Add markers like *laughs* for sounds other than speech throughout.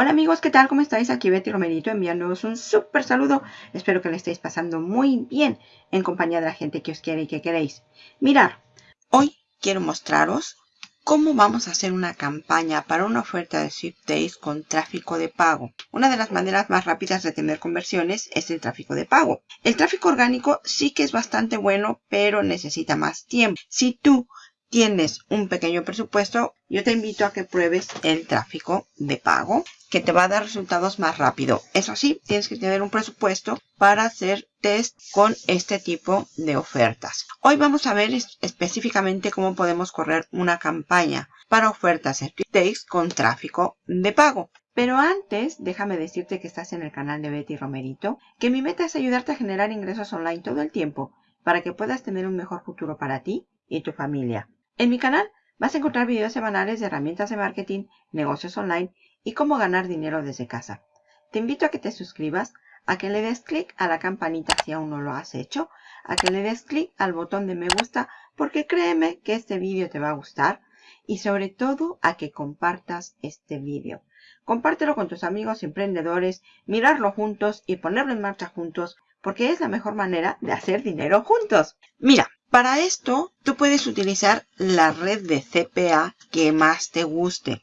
Hola amigos, ¿qué tal? ¿Cómo estáis? Aquí Betty Romerito enviándoos un súper saludo. Espero que le estéis pasando muy bien en compañía de la gente que os quiere y que queréis. Mirar, hoy quiero mostraros cómo vamos a hacer una campaña para una oferta de Days con tráfico de pago. Una de las maneras más rápidas de tener conversiones es el tráfico de pago. El tráfico orgánico sí que es bastante bueno, pero necesita más tiempo. Si tú tienes un pequeño presupuesto, yo te invito a que pruebes el tráfico de pago que te va a dar resultados más rápido. Eso sí, tienes que tener un presupuesto para hacer test con este tipo de ofertas. Hoy vamos a ver específicamente cómo podemos correr una campaña para ofertas Days con tráfico de pago. Pero antes, déjame decirte que estás en el canal de Betty Romerito, que mi meta es ayudarte a generar ingresos online todo el tiempo para que puedas tener un mejor futuro para ti y tu familia. En mi canal vas a encontrar videos semanales de herramientas de marketing, negocios online y cómo ganar dinero desde casa. Te invito a que te suscribas, a que le des clic a la campanita si aún no lo has hecho, a que le des clic al botón de me gusta porque créeme que este vídeo te va a gustar y sobre todo a que compartas este vídeo. Compártelo con tus amigos emprendedores, mirarlo juntos y ponerlo en marcha juntos porque es la mejor manera de hacer dinero juntos. Mira, para esto tú puedes utilizar la red de CPA que más te guste.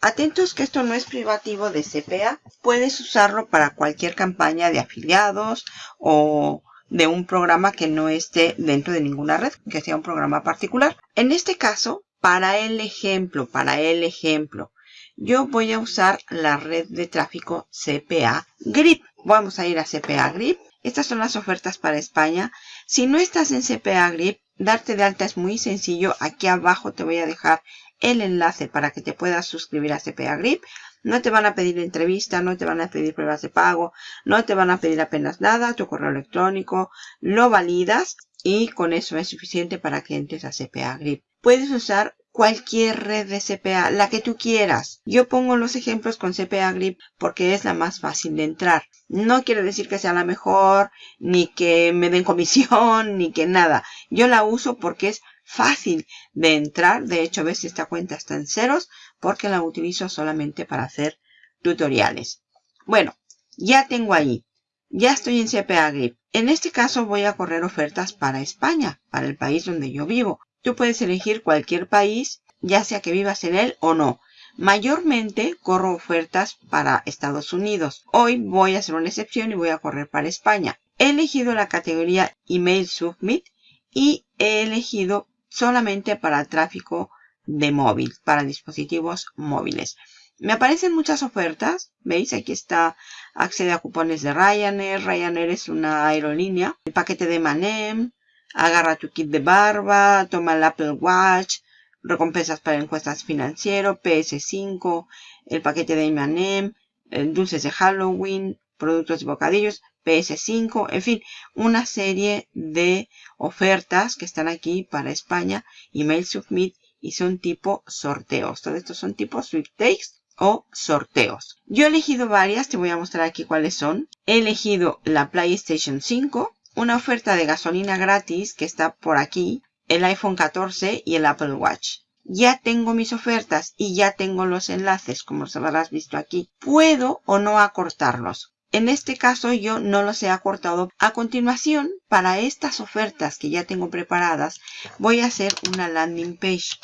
Atentos que esto no es privativo de CPA. Puedes usarlo para cualquier campaña de afiliados o de un programa que no esté dentro de ninguna red, que sea un programa particular. En este caso, para el ejemplo, para el ejemplo, yo voy a usar la red de tráfico CPA Grip. Vamos a ir a CPA Grip. Estas son las ofertas para España. Si no estás en CPA Grip, darte de alta es muy sencillo. Aquí abajo te voy a dejar el enlace para que te puedas suscribir a CPA Grip. No te van a pedir entrevista, no te van a pedir pruebas de pago, no te van a pedir apenas nada, tu correo electrónico, lo validas y con eso es suficiente para que entres a CPA Grip. Puedes usar cualquier red de CPA, la que tú quieras. Yo pongo los ejemplos con CPA Grip porque es la más fácil de entrar. No quiere decir que sea la mejor, ni que me den comisión, *laughs* ni que nada. Yo la uso porque es fácil de entrar. De hecho, ves esta cuenta está en ceros porque la utilizo solamente para hacer tutoriales. Bueno, ya tengo ahí. Ya estoy en CPA Grip. En este caso voy a correr ofertas para España, para el país donde yo vivo. Tú puedes elegir cualquier país, ya sea que vivas en él o no. Mayormente corro ofertas para Estados Unidos. Hoy voy a hacer una excepción y voy a correr para España. He elegido la categoría Email Submit y he elegido solamente para tráfico de móvil, para dispositivos móviles. Me aparecen muchas ofertas. ¿Veis? Aquí está accede a cupones de Ryanair. Ryanair es una aerolínea. El paquete de Manem. Agarra tu kit de barba. Toma el Apple Watch. Recompensas para encuestas financieras. PS5. El paquete de Manem. Dulces de Halloween. Productos y bocadillos. PS5, en fin, una serie de ofertas que están aquí para España, email submit y son tipo sorteos. Todo esto son tipo sweepstakes o sorteos. Yo he elegido varias, te voy a mostrar aquí cuáles son. He elegido la PlayStation 5, una oferta de gasolina gratis que está por aquí, el iPhone 14 y el Apple Watch. Ya tengo mis ofertas y ya tengo los enlaces, como os habrás visto aquí. Puedo o no acortarlos. En este caso yo no los he acortado. A continuación, para estas ofertas que ya tengo preparadas, voy a hacer una landing page.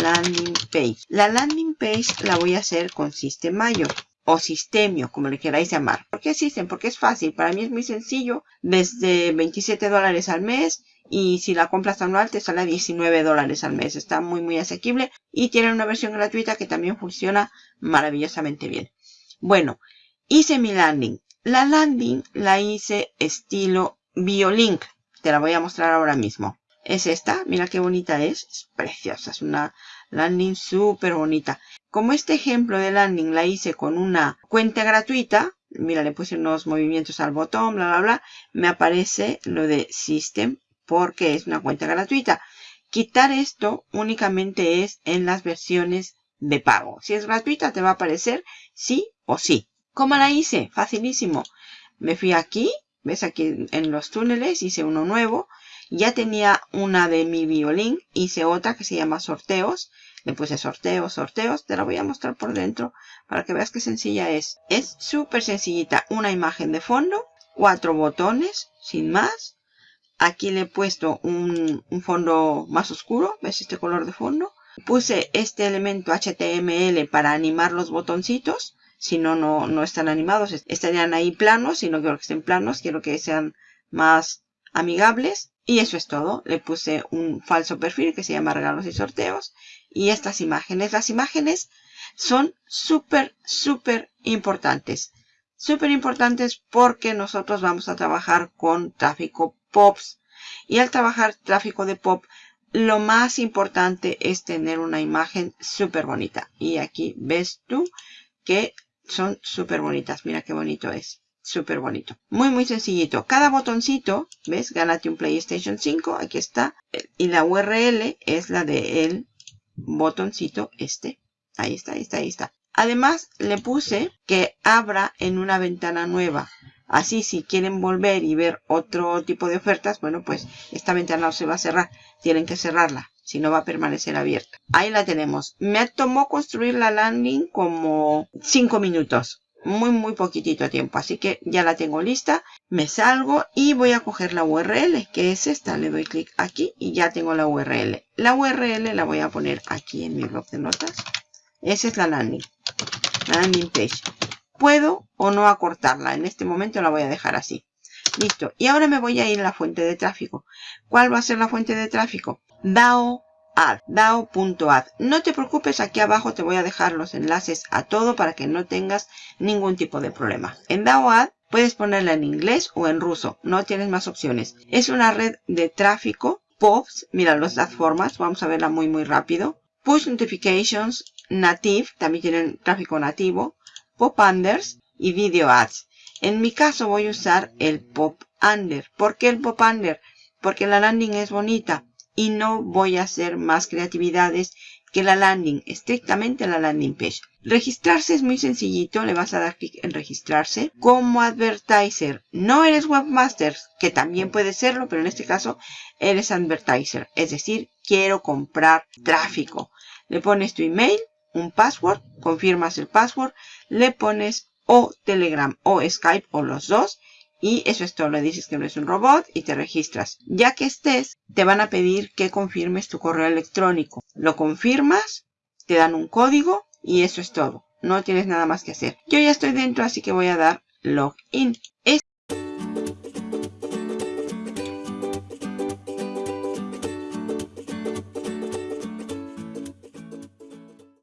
Landing page. La landing page la voy a hacer con Systemayo o Sistemio, como le queráis llamar. ¿Por qué System? Porque es fácil. Para mí es muy sencillo. Desde 27 dólares al mes y si la compras anual te sale a 19 dólares al mes. Está muy muy asequible y tiene una versión gratuita que también funciona maravillosamente bien. Bueno, hice mi landing. La landing la hice estilo Biolink. Te la voy a mostrar ahora mismo. Es esta. Mira qué bonita es. Es preciosa. Es una landing súper bonita. Como este ejemplo de landing la hice con una cuenta gratuita. Mira, le puse unos movimientos al botón, bla, bla, bla. Me aparece lo de System porque es una cuenta gratuita. Quitar esto únicamente es en las versiones de pago. Si es gratuita te va a aparecer sí o sí. ¿Cómo la hice? Facilísimo. Me fui aquí, ves aquí en los túneles, hice uno nuevo. Ya tenía una de mi violín, hice otra que se llama sorteos. Le puse sorteos, sorteos. Te la voy a mostrar por dentro para que veas qué sencilla es. Es súper sencillita. Una imagen de fondo, cuatro botones, sin más. Aquí le he puesto un, fondo más oscuro. ¿Ves este color de fondo? Puse este elemento HTML para animar los botoncitos. Si no, no, no están animados. Estarían ahí planos. Y no quiero que estén planos. Quiero que sean más amigables. Y eso es todo. Le puse un falso perfil que se llama regalos y sorteos. Y estas imágenes. Las imágenes son súper, súper importantes. Súper importantes porque nosotros vamos a trabajar con tráfico POPs. Y al trabajar tráfico de POP, lo más importante es tener una imagen súper bonita. Y aquí ves tú que son súper bonitas. Mira qué bonito es súper bonito. Muy, muy sencillito. Cada botoncito, ¿ves? Gánate un PlayStation 5. Aquí está. Y la URL es la de el botoncito este. Ahí está, ahí está, ahí está. Además, le puse que abra en una ventana nueva. Así, si quieren volver y ver otro tipo de ofertas, bueno, pues esta ventana no se va a cerrar. Tienen que cerrarla, si no va a permanecer abierta. Ahí la tenemos. Me tomó construir la landing como 5 minutos muy muy poquitito tiempo. Así que ya la tengo lista me salgo y voy a coger la URL que es esta. Le doy clic aquí y ya tengo la URL la URL la voy a poner aquí en mi blog de notas. Esa es la landing landing page. Puedo o no acortarla en este momento la voy a dejar así. Listo. Y ahora me voy a ir a la fuente de tráfico. ¿cuál va a ser la fuente de tráfico? DAO dao.add. No te preocupes, aquí abajo te voy a dejar los enlaces a todo para que no tengas ningún tipo de problema. En DAO puedes ponerla en inglés o en ruso, no tienes más opciones. Es una red de tráfico, POPs, mira las formas, vamos a verla muy muy rápido. Push Notifications, Native, también tienen tráfico nativo, Pop Unders y Video Ads. En mi caso voy a usar el Pop Under. ¿Por qué el Pop Under? Porque la landing es bonita y no voy a hacer más creatividades que la landing, estrictamente la landing page. Registrarse es muy sencillito, le vas a dar clic en registrarse. Como advertiser, no eres webmaster, que también puede serlo, pero en este caso eres advertiser, es decir, quiero comprar tráfico. Le pones tu email, un password, confirmas el password, le pones o Telegram o Skype o los dos y eso es todo, le dices que no es un robot y te registras. Ya que estés, te van a pedir que confirmes tu correo electrónico. Lo confirmas, te dan un código y eso es todo. No tienes nada más que hacer. Yo ya estoy dentro, así que voy a dar login. Esta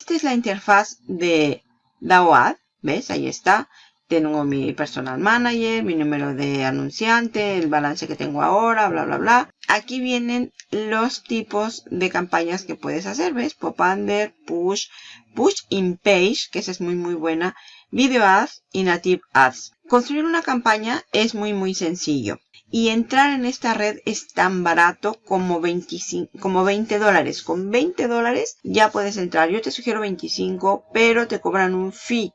es la interfaz de DAOAD. ¿Ves? Ahí está. Tengo mi personal manager, mi número de anunciante, el balance que tengo ahora, bla, bla, bla. Aquí vienen los tipos de campañas que puedes hacer, ¿ves? Pop under, push, push in page, que esa es muy, muy buena. Video ads y native ads. Construir una campaña es muy, muy sencillo. Y entrar en esta red es tan barato como, 25, como 20 dólares. Con 20 dólares ya puedes entrar. Yo te sugiero 25, pero te cobran un fee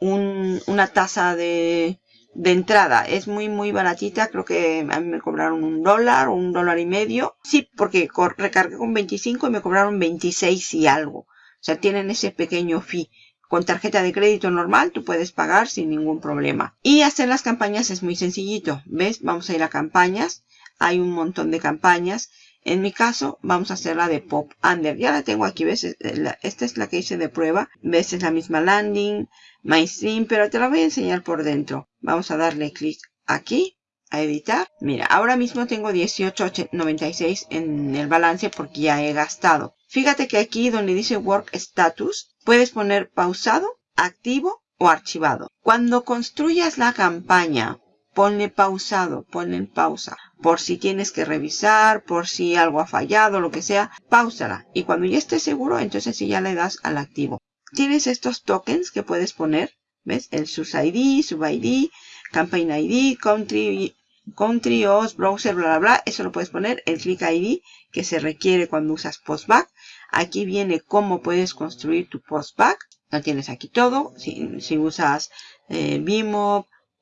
una tasa de, de entrada. Es muy, muy baratita. Creo que a mí me cobraron un dólar o un dólar y medio. Sí, porque recargué con 25 y me cobraron 26 y algo. O sea, tienen ese pequeño fee. Con tarjeta de crédito normal tú puedes pagar sin ningún problema. Y hacer las campañas es muy sencillito. ¿Ves? Vamos a ir a campañas. Hay un montón de campañas. En mi caso, vamos a hacer la de Pop Under. Ya la tengo aquí, ¿ves? Esta es la que hice de prueba. ¿Ves? Es la misma landing. MyStream, pero te la voy a enseñar por dentro. Vamos a darle clic aquí, a editar. Mira, ahora mismo tengo 18.96 en el balance porque ya he gastado. Fíjate que aquí donde dice Work Status, puedes poner pausado, activo o archivado. Cuando construyas la campaña, ponle pausado, ponle en pausa. Por si tienes que revisar, por si algo ha fallado, lo que sea, pausala. Y cuando ya estés seguro, entonces sí ya le das al activo tienes estos tokens que puedes poner. ¿Ves? El source ID, sub ID, campaign ID, country, country, OS, browser, bla, bla, bla. Eso lo puedes poner. El click ID que se requiere cuando usas postback. Aquí viene cómo puedes construir tu postback. Lo tienes aquí todo. Si, si usas eh,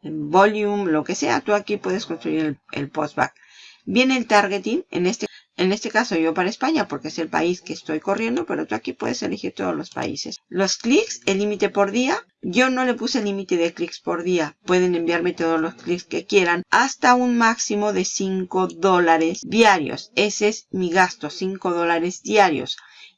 volume, lo que sea, tú aquí puedes construir el, postback. Viene el targeting. En este En este caso yo para España porque es el país que estoy corriendo, pero tú aquí puedes elegir todos los países. Los clics, el límite por día. Yo no le puse límite de clics por día. Pueden enviarme todos los clics que quieran hasta un máximo de 5 dólares diarios. Ese es mi gasto, 5 dólares diarios.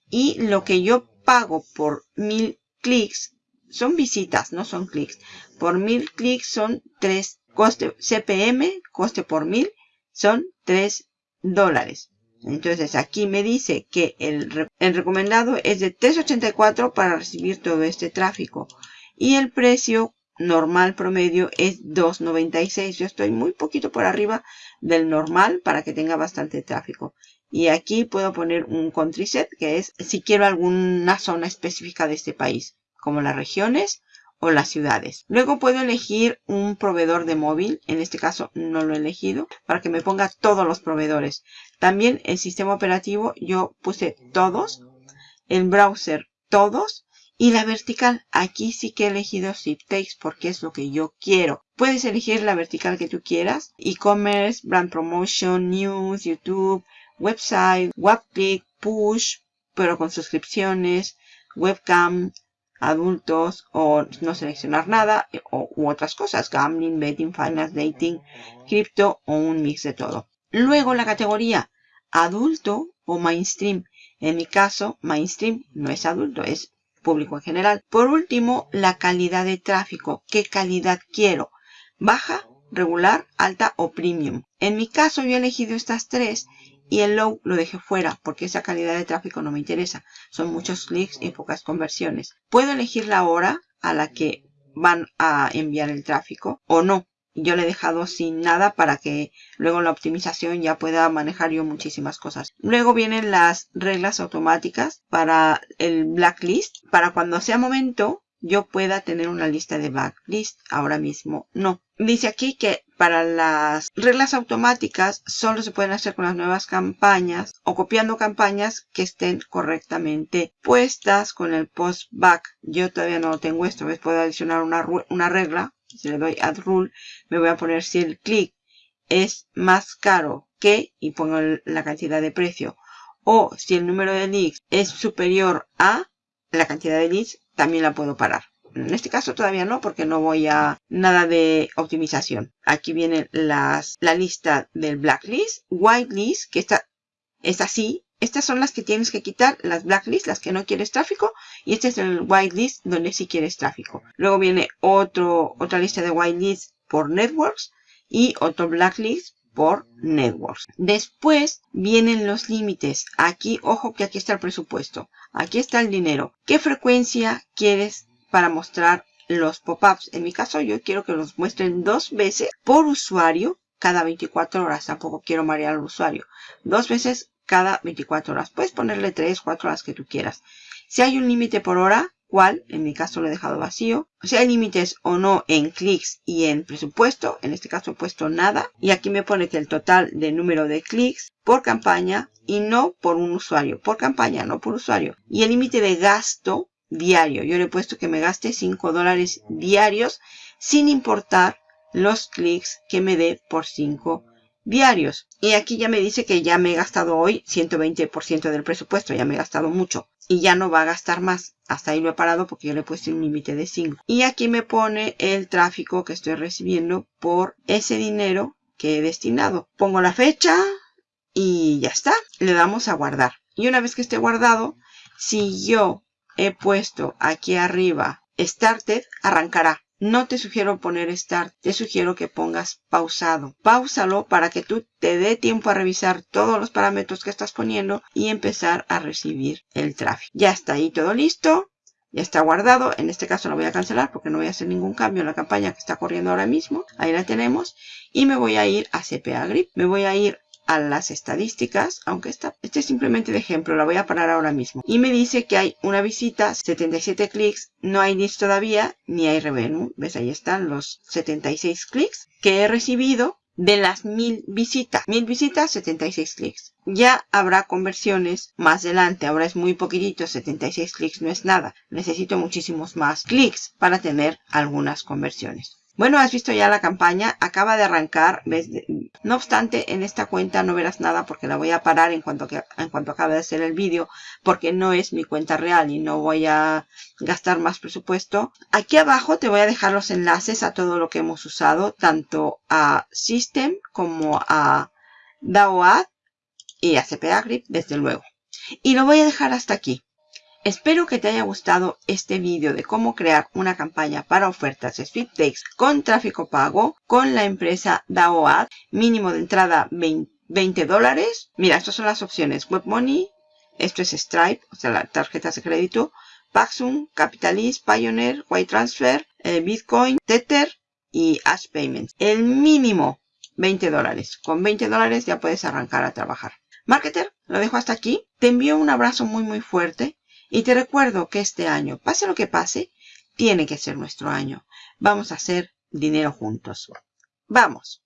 Y lo que yo pago por mil clics son visitas, no son clics. Por mil clics son 3 coste CPM, coste por mil, son 3 dólares. Entonces aquí me dice que el, el recomendado es de 3.84 para recibir todo este tráfico. Y el precio normal promedio es 2.96. Yo estoy muy poquito por arriba del normal para que tenga bastante tráfico. Y aquí puedo poner un country set que es si quiero alguna zona específica de este país, como las regiones o las ciudades. Luego puedo elegir un proveedor de móvil. En este caso no lo he elegido para que me ponga todos los proveedores. También el sistema operativo yo puse todos. El browser todos. Y la vertical, aquí sí que he elegido Ziptex porque es lo que yo quiero. Puedes elegir la vertical que tú quieras. E-commerce, brand promotion, news, YouTube, website, webclick, push, pero con suscripciones, webcam, adultos o no seleccionar nada o, u otras cosas, gambling, betting, finance, dating, cripto o un mix de todo. Luego la categoría adulto o mainstream. En mi caso, mainstream no es adulto, es público en general. Por último, la calidad de tráfico. ¿Qué calidad quiero? Baja, regular, alta o premium. En mi caso yo he elegido estas tres y el low lo dejé fuera porque esa calidad de tráfico no me interesa. Son muchos clics y pocas conversiones. Puedo elegir la hora a la que van a enviar el tráfico o no. Yo le he dejado sin nada para que luego en la optimización ya pueda manejar yo muchísimas cosas. Luego vienen las reglas automáticas para el blacklist. Para cuando sea momento yo pueda tener una lista de blacklist. Ahora mismo no. Dice aquí que para las reglas automáticas solo se pueden hacer con las nuevas campañas o copiando campañas que estén correctamente puestas con el post back. Yo todavía no lo tengo esto. ¿Ves? Puedo adicionar una, una regla. Si le doy add rule, me voy a poner si el clic es más caro que y pongo la cantidad de precio. O si el número de leads es superior a la cantidad de leads, también la puedo parar. En este caso todavía no, porque no voy a nada de optimización. Aquí viene las, la lista del blacklist, whitelist, que está, es así. Estas son las que tienes que quitar, las blacklist, las que no quieres tráfico. Y este es el whitelist, donde sí quieres tráfico. Luego viene otro, otra lista de whitelist por networks y otro blacklist por networks. Después vienen los límites. Aquí, ojo que aquí está el presupuesto. Aquí está el dinero. ¿Qué frecuencia quieres para mostrar los pop-ups. En mi caso yo quiero que los muestren dos veces por usuario cada 24 horas. Tampoco quiero marear al usuario. Dos veces cada 24 horas. Puedes ponerle 3, 4 horas que tú quieras. Si hay un límite por hora, ¿cuál? En mi caso lo he dejado vacío. Si hay límites o no en clics y en presupuesto, en este caso he puesto nada. Y aquí me pone que el total de número de clics por campaña y no por un usuario. Por campaña, no por usuario. Y el límite de gasto diario. Yo le he puesto que me gaste 5 dólares diarios sin importar los clics que me dé por 5 diarios. Y aquí ya me dice que ya me he gastado hoy 120% del presupuesto. Ya me he gastado mucho. Y ya no va a gastar más. Hasta ahí lo he parado porque yo le he puesto un límite de 5. Y aquí me pone el tráfico que estoy recibiendo por ese dinero que he destinado. Pongo la fecha y ya está. Le damos a guardar. Y una vez que esté guardado, si yo he puesto aquí arriba Started, arrancará. No te sugiero poner Start, te sugiero que pongas pausado. Páusalo para que tú te dé tiempo a revisar todos los parámetros que estás poniendo y empezar a recibir el tráfico. Ya está ahí todo listo. Ya está guardado. En este caso lo voy a cancelar porque no voy a hacer ningún cambio en la campaña que está corriendo ahora mismo. Ahí la tenemos. Y me voy a ir a CPA Grip. Me voy a ir a las estadísticas, aunque esta, este es simplemente de ejemplo, la voy a parar ahora mismo. Y me dice que hay una visita, 77 clics, no hay leads todavía, ni hay revenue. ¿Ves? Ahí están los 76 clics que he recibido de las mil visitas. Mil visitas, 76 clics. Ya habrá conversiones más adelante. Ahora es muy poquitito, 76 clics no es nada. Necesito muchísimos más clics para tener algunas conversiones. Bueno, has visto ya la campaña, acaba de arrancar. No obstante, en esta cuenta no verás nada porque la voy a parar en cuanto, acabe de hacer el vídeo porque no es mi cuenta real y no voy a gastar más presupuesto. Aquí abajo te voy a dejar los enlaces a todo lo que hemos usado, tanto a System como a DAOAD y a CPA Grip, desde luego. Y lo voy a dejar hasta aquí. Espero que te haya gustado este vídeo de cómo crear una campaña para ofertas Sweepstakes con tráfico pago con la empresa DAOAD. Mínimo de entrada 20 dólares. Mira, estas son las opciones. WebMoney, esto es Stripe, o sea, las tarjetas de crédito. Paxum, Capitalist, Pioneer, White Transfer, eh, Bitcoin, Tether y Ash Payments. El mínimo 20 dólares. Con 20 dólares ya puedes arrancar a trabajar. Marketer, lo dejo hasta aquí. Te envío un abrazo muy muy fuerte. Y te recuerdo que este año, pase lo que pase, tiene que ser nuestro año. Vamos a hacer dinero juntos. Vamos.